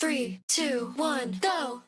Three, two, one, go!